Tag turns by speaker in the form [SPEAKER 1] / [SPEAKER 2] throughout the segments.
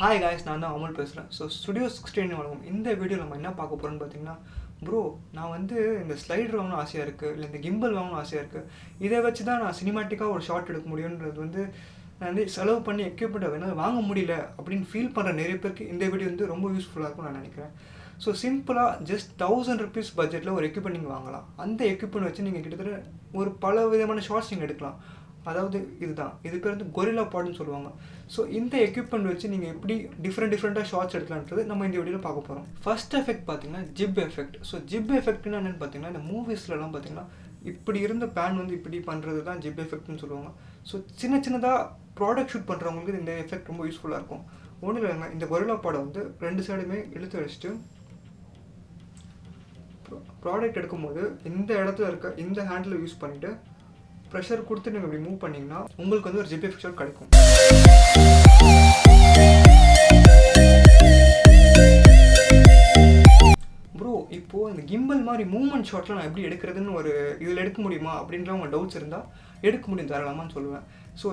[SPEAKER 1] Hi guys நான் தான் அமுல் பேசுகிறேன் ஸோ ஸ்டுடியோ சிக்ஸ்டீன் வழங்கும். இந்த வீடியோவில் நம்ம என்ன பார்க்க போகிறோம்னு பார்த்தீங்கன்னா ப்ரோ நான் வந்து இந்த ஸ்லைடர் வாங்கணும் ஆசையாக இருக்குது இல்லை இந்த கிம்பல் வாங்கணும் ஆசையாக இருக்குது இதை வச்சு தான் நான் சினிமாட்டிக்காக ஒரு ஷார்ட் எடுக்க முடியுன்றது வந்து நான் வந்து செலவு பண்ணி எக்யூப்மெண்ட்டை வேணால் வாங்க முடியல அப்படின்னு ஃபீல் பண்ணுற நிறைய பேருக்கு இந்த வீடியோ வந்து ரொம்ப யூஸ்ஃபுல்லாக இருக்கும்னு நான் நினைக்கிறேன். ஸோ சிம்பிளாக ஜஸ்ட் தௌசண்ட் ருபீஸ் பட்ஜெட்டில் ஒரு எக்யூப்மெண்ட் நீங்கள் வாங்கலாம். அந்த எக்யூப்மெண்ட் வச்சு நீங்கள் கிட்டத்தட்ட ஒரு பல விதமான ஷார்ட்ஸ் நீங்கள் எடுக்கலாம். அதாவது இதுதான். இது பேர் வந்து கொரில்லா பாட்னு சொல்லுவாங்க. ஸோ இந்த எக்யூப்மெண்ட் வச்சு நீங்கள் எப்படி டிஃப்ரெண்ட் டிஃப்ரெண்ட்டாக ஷார்ட்ஸ் எடுக்கலான்றது நம்ம இந்த வீடியோவில் பார்க்க போகிறோம் ஃபர்ஸ்ட் எஃபெக்ட் பார்த்தீங்கன்னா ஜிப் எஃபெக்ட் ஸோ ஜிப் எஃபெக்ட்னா என்னென்னு பார்த்தீங்கன்னா இந்த மூவிஸ்லலாம் பார்த்தீங்கன்னா இப்படி இருந்த பேன் வந்து இப்படி பண்ணுறது தான் ஜிப் எஃபெக்ட்னு சொல்லுவாங்க. ஸோ சின்ன சின்னதாக ப்ராடக்ட் ஷூட் பண்ணுறவங்களுக்கு இந்த எஃபெக்ட் ரொம்ப யூஸ்ஃபுல்லாக இருக்கும். ஒன்றும் இல்லைங்க இந்த கொரிலா பாடம் வந்து ரெண்டு சைடுமே இழுத்து வச்சுட்டு ப்ராடக்ட் எடுக்கும்போது இந்த இடத்துல இருக்க இந்த ஹேண்டில் யூஸ் பண்ணிவிட்டு ப்ரெஷர் கொடுத்து நீங்கள் இப்படி மூவ் பண்ணிங்கன்னா உங்களுக்கு வந்து ஒரு ஜிபி ஃபிக்சர் கிடைக்கும். ப்ரோ இப்போது இந்த கிம்பல் மாதிரி மூவ்மெண்ட் ஷாட்லாம் நான் எப்படி எடுக்கிறதுன்னு ஒரு இதில் எடுக்க முடியுமா? அப்படின்ற உங்கள் டவுட்ஸ் இருந்தால் எடுக்க முடியும் தரலாமான்னு சொல்லுவேன். ஸோ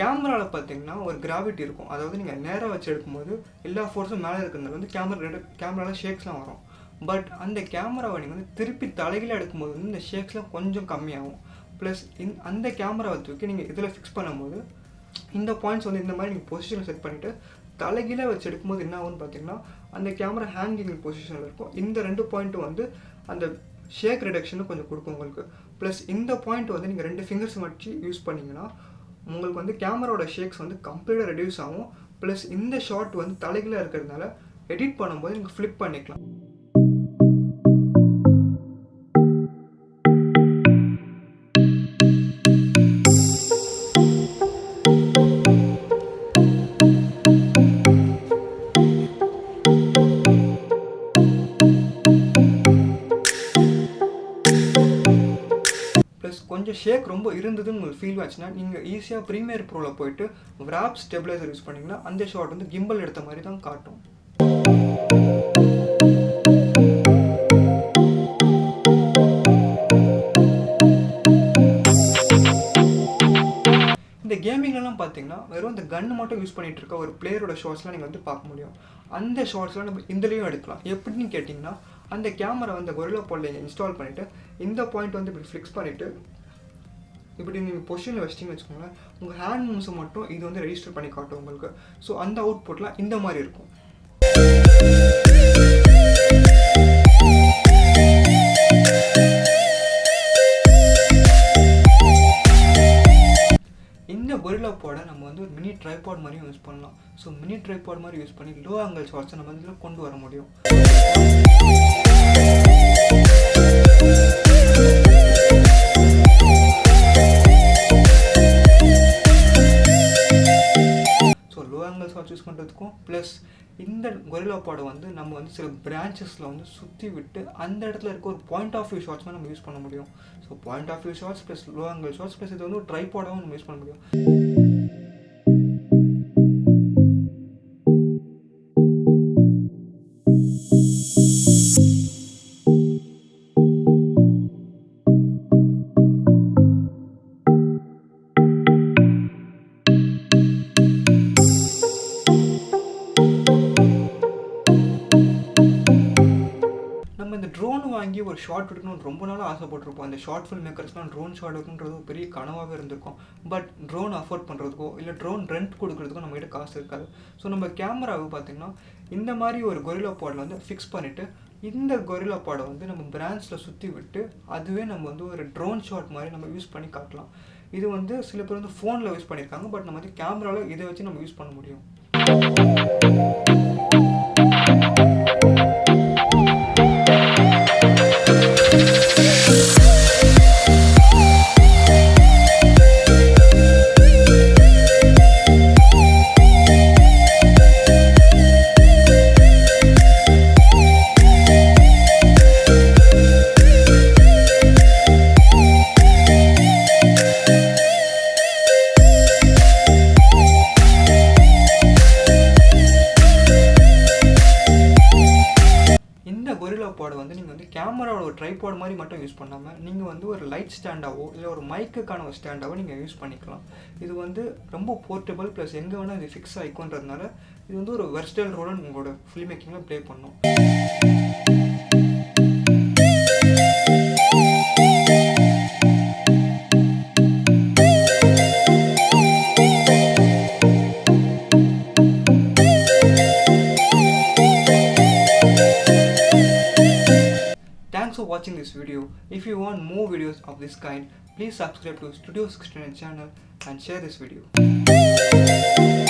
[SPEAKER 1] கேமராவில் பார்த்தீங்கன்னா ஒரு கிராவிட்டி இருக்கும். அதாவது நீங்கள் நேராக வச்சு எடுக்கும்போது எல்லா ஃபோர்ஸும் மேலே இருக்கிறதுனால வந்து கேமரா கேமராவில் ஷேக்ஸ்லாம் வரும். பட் அந்த கேமராவை நீங்கள் வந்து திருப்பி தலைகீழ எடுக்கும்போது வந்து இந்த ஷேக்ஸ்லாம் கொஞ்சம் கம்மியாகும். ப்ளஸ் இந் அந்த கேமராவை தூக்கி நீங்கள் இதில் ஃபிக்ஸ் பண்ணும்போது இந்த பாயிண்ட்ஸ் வந்து இந்த மாதிரி நீங்கள் பொசிஷனில் செட் பண்ணிவிட்டு தலைகீழ வச்சு எடுக்கும்போது என்ன ஆகும்னு பார்த்தீங்கன்னா அந்த கேமரா ஹேங்கிங் பொசிஷனில் இருக்கும். இந்த ரெண்டு பாயிண்ட்டும் வந்து அந்த ஷேக் ரிடக்ஷனும் கொஞ்சம் கொடுக்கும் உங்களுக்கு. ப்ளஸ் இந்த பாயிண்ட் வந்து நீங்கள் ரெண்டு ஃபிங்கர்ஸ் வச்சு யூஸ் பண்ணிங்கன்னா உங்களுக்கு வந்து கேமராவோட ஷேக்ஸ் வந்து கம்ப்ளீட்டாக ரெடியூஸ் ஆகும். ப்ளஸ் இந்த ஷாட் வந்து தலைகீழ இருக்கிறதுனால எடிட் பண்ணும்போது நீங்கள் ஃப்ளிப் பண்ணிக்கலாம். ப்ளஸ் கொஞ்சம் ஷேக் ரொம்ப இருந்ததுன்னு உங்களுக்கு ஃபீல் ஆச்சுன்னா நீங்கள் ஈஸியாக ப்ரீமியர் ப்ரோவில் போயிட்டு ராப் ஸ்டெபிளைசர் யூஸ் பண்ணிங்கன்னா அந்த ஷாட் வந்து கிம்பல் எடுத்த மாதிரி தான் காட்டும். இந்த கேமிங்லலாம் பார்த்தீங்கன்னா வெறும் இந்த கன் மட்டும் யூஸ் பண்ணிட்டு இருக்க ஒரு பிளேயரோட ஷார்ட்ஸ்லாம் நீங்கள் வந்து பார்க்க முடியும். அந்த ஷார்ட்ஸ்லாம் நம்ம இந்தலையும் எடுக்கலாம். எப்படின்னு கேட்டிங்கன்னா அந்த கேமரா வந்து கொரில்லா பாலில் இன்ஸ்டால் பண்ணிவிட்டு இந்த பாயிண்ட் வந்து இப்படி ஃபிக்ஸ் பண்ணிவிட்டு இப்படி நீங்கள் பொசிஷனில் வச்சிட்டிங்கன்னு வச்சுக்கோங்களேன் உங்கள் ஹேண்ட் மூவ்ஸை மட்டும் இது வந்து ரெஜிஸ்டர் பண்ணி காட்டும் உங்களுக்கு. ஸோ அந்த அவுட்புட்லாம் இந்த மாதிரி இருக்கும். இந்த கொரில்லா போட நம்ம வந்து ஒரு மினி ட்ரைபாட் மாதிரியும் யூஸ் பண்ணலாம். ஸோ மினி ட்ரைபாட் மாதிரி யூஸ் பண்ணி லோ ஆங்கிள் ஷார்ட்ஸை நம்ம இதில் கொண்டு வர முடியும். So low angle shots use பண்ணுறதுக்கும் ப்ளஸ் இந்த கொரில்லா பாடை வந்து நம்ம வந்து சில பிரான்ச்சஸில் வந்து சுற்றி விட்டு அந்த இடத்துல இருக்க ஒரு பாயிண்ட் ஆஃப் வியூ ஷார்ட்ஸ் நம்ம யூஸ் பண்ண முடியும். So point of view shots plus low angle shots plus இது வந்து ஒரு ட்ரைபாடாகவும் நம்ம யூஸ் பண்ண முடியும். வாங்கி ஒரு ஷார்ட் எடுக்கணும்னு ரொம்ப நாளாக ஆசைப்பட்டிருப்போம். அந்த ஷார்ட் ஃபில்ம் மேக்கர்ஸ்லாம் ட்ரோன் ஷார்ட் எடுக்கணுன்றது பெரிய கனவாகவே இருந்திருக்கும். பட் ட்ரோன் அஃபோர்ட் பண்ணுறதுக்கோ இல்லை ட்ரோன் ரெண்ட் கொடுக்குறதுக்கோ நம்மகிட்ட காசு இருக்காது. ஸோ நம்ம கேமராவை பார்த்திங்கன்னா இந்த மாதிரி ஒரு கொரிலா பாடில் வந்து ஃபிக்ஸ் பண்ணிவிட்டு இந்த கொரில்லா பாடை வந்து நம்ம பிரான்ச்சில் சுற்றி விட்டு அதுவே நம்ம வந்து ஒரு ட்ரோன் ஷாட் மாதிரி நம்ம யூஸ் பண்ணி காட்டலாம். இது வந்து சில பேர் வந்து ஃபோனில் யூஸ் பண்ணியிருக்காங்க பட் நம்ம வந்து கேமராவில் இதை வச்சு நம்ம யூஸ் பண்ண முடியும். ட்ரைபாடை வந்து நீங்கள் வந்து கேமராவோட ஒரு ட்ரைபாட் மாதிரி மட்டும் யூஸ் பண்ணாமல் நீங்கள் வந்து ஒரு லைட் ஸ்டாண்டாவோ இல்லை ஒரு மைக்குக்கான ஒரு ஸ்டாண்டாவோ நீங்கள் யூஸ் பண்ணிக்கலாம். இது வந்து ரொம்ப போர்ட்டபிள் ப்ளஸ் எங்கே வேணால் இது ஃபிக்ஸ் ஆகிக்கோன்றதுனால இது வந்து ஒரு வெர்ஸ்டைல் ரோலை உங்களோட ஃபில்ம் மேக்கிங்கில் ப்ளே பண்ணும் watching this video. If you want more videos of this kind, please subscribe to Studio 69 channel and share this video.